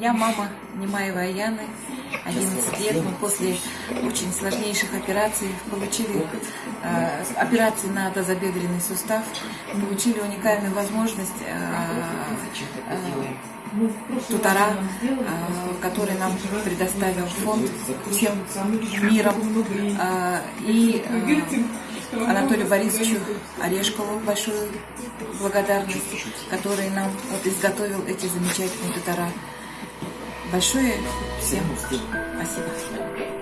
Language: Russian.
Я мама Немаева Аяны, 11 лет. Мы после очень сложнейших операций получили э, операции на тазобедренный сустав, получили уникальную возможность э, э, тутора, э, который нам предоставил фонд всем миром. Э, и э, Анатолию Борисовичу Орешкову большую благодарность, который нам вот изготовил эти замечательные тутора. Большое всем спасибо.